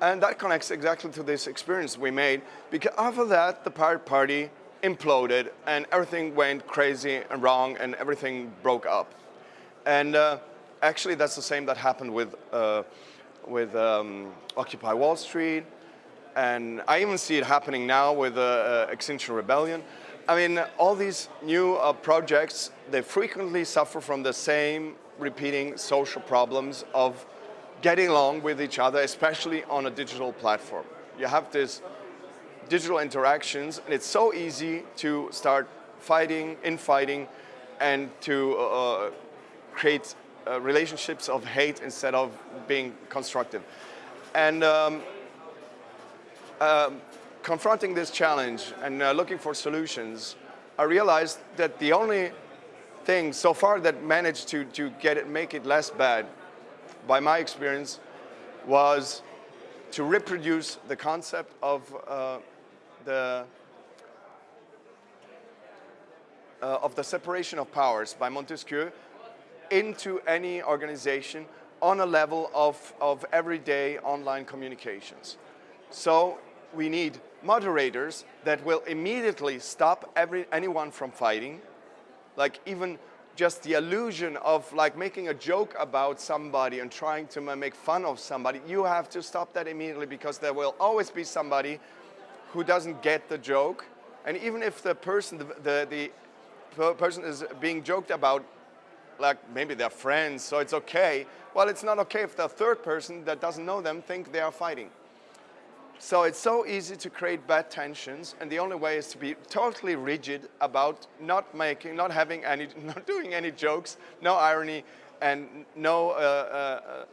And that connects exactly to this experience we made because after that, the pirate party imploded and everything went crazy and wrong and everything broke up. And uh, actually that's the same that happened with, uh, with um, Occupy Wall Street. And I even see it happening now with uh, uh Extinction Rebellion. I mean, all these new uh, projects, they frequently suffer from the same repeating social problems of getting along with each other, especially on a digital platform. You have this digital interactions, and it's so easy to start fighting, infighting, and to uh, create uh, relationships of hate instead of being constructive. And um, um, confronting this challenge and uh, looking for solutions, I realized that the only thing so far that managed to, to get it, make it less bad by my experience, was to reproduce the concept of uh, the uh, of the separation of powers by Montesquieu into any organization on a level of, of everyday online communications. So we need moderators that will immediately stop every, anyone from fighting, like even just the illusion of like making a joke about somebody and trying to make fun of somebody, you have to stop that immediately because there will always be somebody who doesn't get the joke. And even if the person, the, the, the person is being joked about, like maybe they're friends, so it's okay. Well, it's not okay if the third person that doesn't know them think they are fighting. So it's so easy to create bad tensions, and the only way is to be totally rigid about not making, not having any, not doing any jokes, no irony, and no uh, uh,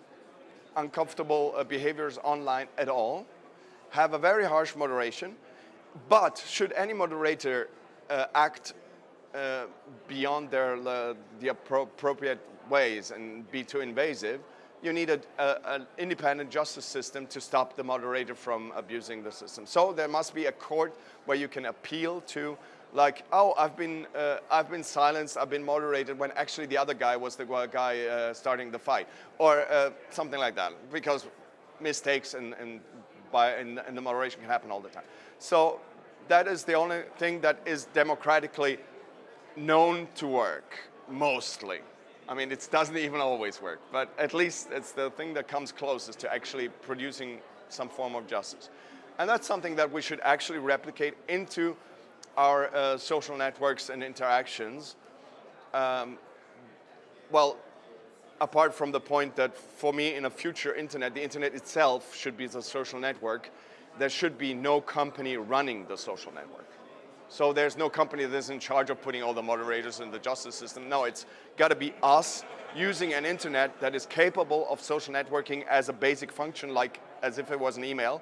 uncomfortable uh, behaviors online at all. Have a very harsh moderation, but should any moderator uh, act uh, beyond their uh, the appropriate ways and be too invasive, you need a, a, an independent justice system to stop the moderator from abusing the system. So there must be a court where you can appeal to like, oh, I've been, uh, I've been silenced, I've been moderated when actually the other guy was the guy uh, starting the fight or uh, something like that because mistakes and, and, by, and, the moderation can happen all the time. So that is the only thing that is democratically known to work, mostly. I mean, it doesn't even always work, but at least it's the thing that comes closest to actually producing some form of justice. And that's something that we should actually replicate into our uh, social networks and interactions. Um, well, apart from the point that for me in a future internet, the internet itself should be the social network, there should be no company running the social network. So there's no company that's in charge of putting all the moderators in the justice system. No, it's got to be us using an internet that is capable of social networking as a basic function, like as if it was an email.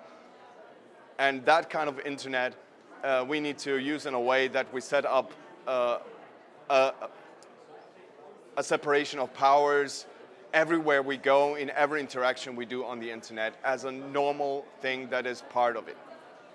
And that kind of internet uh, we need to use in a way that we set up uh, a, a separation of powers everywhere we go, in every interaction we do on the internet as a normal thing that is part of it.